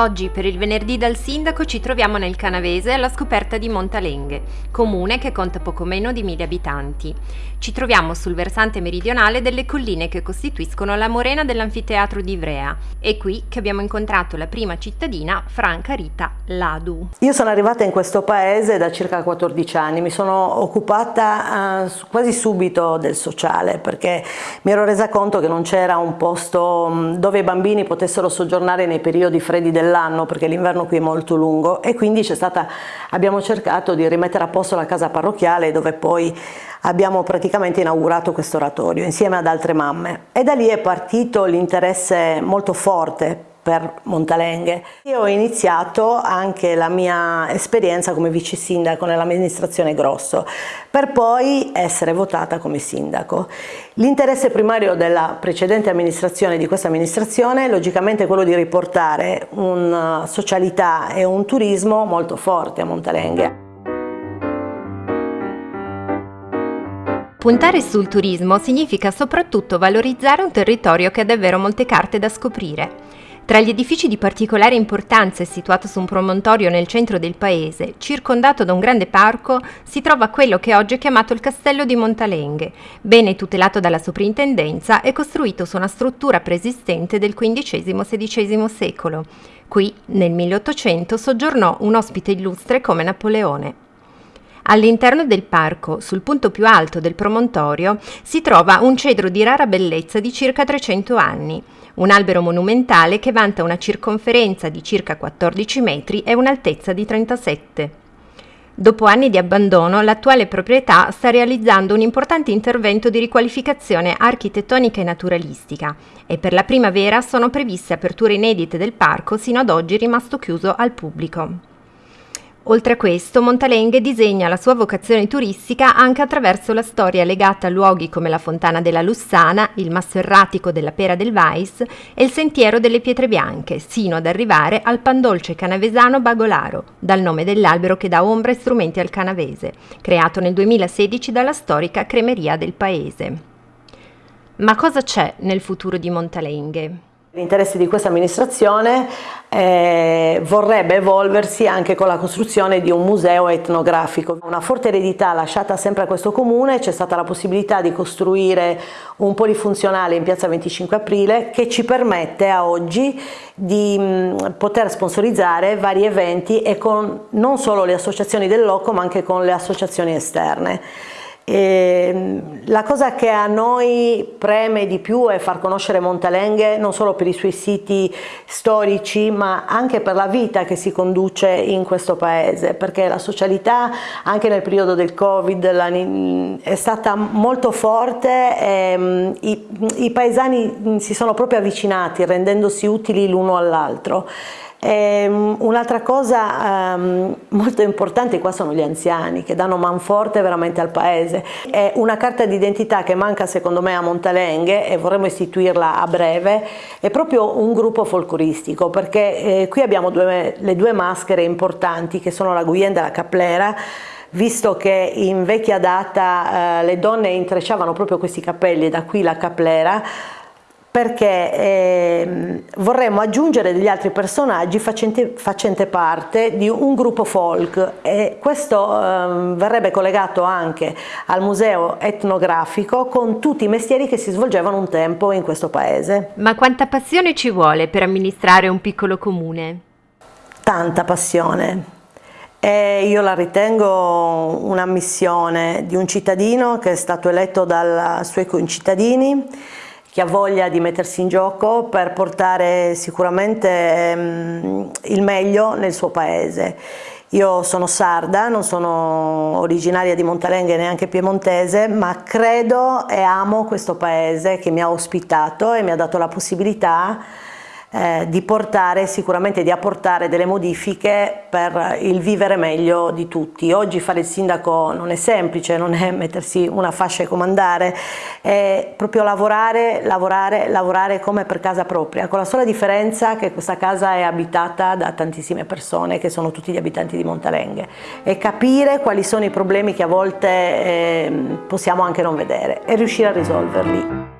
Oggi per il venerdì dal sindaco ci troviamo nel Canavese alla scoperta di Montalenghe, comune che conta poco meno di mille abitanti. Ci troviamo sul versante meridionale delle colline che costituiscono la morena dell'anfiteatro di Ivrea. È qui che abbiamo incontrato la prima cittadina, Franca Rita Ladu. Io sono arrivata in questo paese da circa 14 anni, mi sono occupata uh, quasi subito del sociale perché mi ero resa conto che non c'era un posto dove i bambini potessero soggiornare nei periodi freddi dell'anno dell'anno perché l'inverno qui è molto lungo e quindi stata, abbiamo cercato di rimettere a posto la casa parrocchiale dove poi abbiamo praticamente inaugurato questo oratorio insieme ad altre mamme. E da lì è partito l'interesse molto forte per Montalenghe. Io ho iniziato anche la mia esperienza come vice sindaco nell'amministrazione Grosso, per poi essere votata come sindaco. L'interesse primario della precedente amministrazione di questa amministrazione è logicamente quello di riportare una socialità e un turismo molto forte a Montalenghe. Puntare sul turismo significa soprattutto valorizzare un territorio che ha davvero molte carte da scoprire. Tra gli edifici di particolare importanza e situato su un promontorio nel centro del paese, circondato da un grande parco, si trova quello che oggi è chiamato il Castello di Montalenghe, bene tutelato dalla soprintendenza e costruito su una struttura preesistente del XV-XVI secolo. Qui, nel 1800, soggiornò un ospite illustre come Napoleone. All'interno del parco, sul punto più alto del promontorio, si trova un cedro di rara bellezza di circa 300 anni, un albero monumentale che vanta una circonferenza di circa 14 metri e un'altezza di 37. Dopo anni di abbandono, l'attuale proprietà sta realizzando un importante intervento di riqualificazione architettonica e naturalistica e per la primavera sono previste aperture inedite del parco sino ad oggi rimasto chiuso al pubblico. Oltre a questo, Montalenghe disegna la sua vocazione turistica anche attraverso la storia legata a luoghi come la Fontana della Lussana, il Masso Erratico della Pera del Vais e il Sentiero delle Pietre Bianche, sino ad arrivare al pandolce canavesano Bagolaro, dal nome dell'albero che dà ombra e strumenti al canavese, creato nel 2016 dalla storica cremeria del paese. Ma cosa c'è nel futuro di Montalenghe? L'interesse di questa amministrazione eh, vorrebbe evolversi anche con la costruzione di un museo etnografico. Una forte eredità lasciata sempre a questo comune, c'è stata la possibilità di costruire un polifunzionale in piazza 25 aprile che ci permette a oggi di mh, poter sponsorizzare vari eventi e con non solo le associazioni del loco ma anche con le associazioni esterne. E la cosa che a noi preme di più è far conoscere Montalenghe non solo per i suoi siti storici ma anche per la vita che si conduce in questo paese perché la socialità anche nel periodo del covid è stata molto forte e i, i paesani si sono proprio avvicinati rendendosi utili l'uno all'altro Ehm, un'altra cosa um, molto importante qua sono gli anziani che danno manforte veramente al paese. È una carta d'identità che manca secondo me a Montalenghe e vorremmo istituirla a breve, è proprio un gruppo folcloristico perché eh, qui abbiamo due, le due maschere importanti che sono la Guyenda e la Caplera. Visto che in vecchia data eh, le donne intrecciavano proprio questi capelli, da qui la caplera, perché eh, vorremmo aggiungere degli altri personaggi facenti, facente parte di un gruppo folk e questo eh, verrebbe collegato anche al museo etnografico con tutti i mestieri che si svolgevano un tempo in questo paese. Ma quanta passione ci vuole per amministrare un piccolo comune? Tanta passione. E io la ritengo una missione di un cittadino che è stato eletto dai suoi concittadini che ha voglia di mettersi in gioco per portare sicuramente ehm, il meglio nel suo paese. Io sono sarda, non sono originaria di Montalenghe neanche piemontese, ma credo e amo questo paese che mi ha ospitato e mi ha dato la possibilità eh, di portare, sicuramente di apportare delle modifiche per il vivere meglio di tutti. Oggi fare il sindaco non è semplice, non è mettersi una fascia e comandare, è proprio lavorare, lavorare, lavorare come per casa propria, con la sola differenza che questa casa è abitata da tantissime persone che sono tutti gli abitanti di Montalenghe e capire quali sono i problemi che a volte eh, possiamo anche non vedere e riuscire a risolverli.